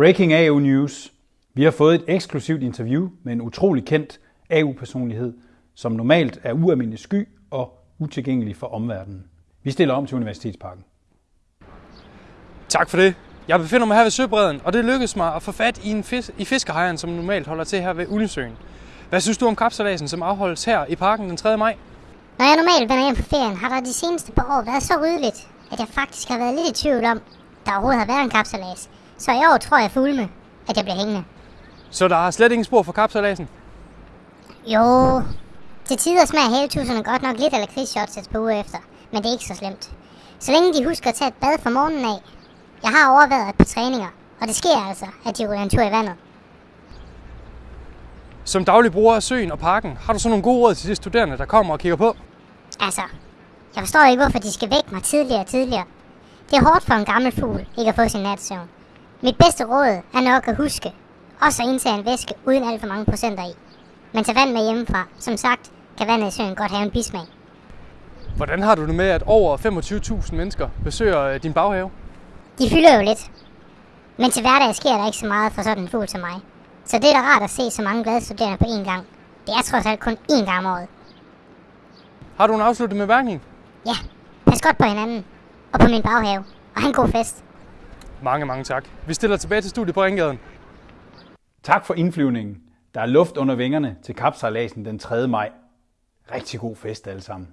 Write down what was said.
Breaking AU News. Vi har fået et eksklusivt interview med en utrolig kendt AU-personlighed, som normalt er ualmindelig sky og utilgængelig for omverdenen. Vi stiller om til Universitetsparken. Tak for det. Jeg befinder mig her ved Søbredden, og det lykkedes mig at få fat i, en fis- i fiskehejren, som normalt holder til her ved Ullensøen. Hvad synes du om kapsalasen, som afholdes her i parken den 3. maj? Når jeg normalt vender hjem fra ferien, har der de seneste par år været så ryddeligt, at jeg faktisk har været lidt i tvivl om, der overhovedet har været en kapsalas. Så i år tror jeg fulme, at jeg bliver hængende. Så der er slet ingen spor for kapsalasen? Jo, til tider smager havetusserne godt nok lidt lakridsshots et par uger efter, men det er ikke så slemt. Så længe de husker at tage et bad fra morgenen af. Jeg har overvejet et par træninger, og det sker altså, at de ryger en tur i vandet. Som daglig bruger af søen og parken, har du så nogle gode råd til de studerende, der kommer og kigger på? Altså, jeg forstår ikke, hvorfor de skal vække mig tidligere og tidligere. Det er hårdt for en gammel fugl ikke at få sin natsøvn. Mit bedste råd er nok at huske, også at indtage en væske uden alt for mange procenter i. Men tag vand med hjemmefra. Som sagt, kan vandet i søen godt have en bismag. Hvordan har du det med, at over 25.000 mennesker besøger øh, din baghave? De fylder jo lidt. Men til hverdag sker der ikke så meget for sådan en fugl som mig. Så det er da rart at se så mange glade studerende på én gang. Det er trods alt kun én gang om året. Har du en afsluttende bemærkning? Ja, pas godt på hinanden. Og på min baghave. Og have en god fest. Mange, mange tak. Vi stiller tilbage til studiet på Ringgaden. Tak for indflyvningen. Der er luft under vingerne til kapsejladsen den 3. maj. Rigtig god fest alle sammen.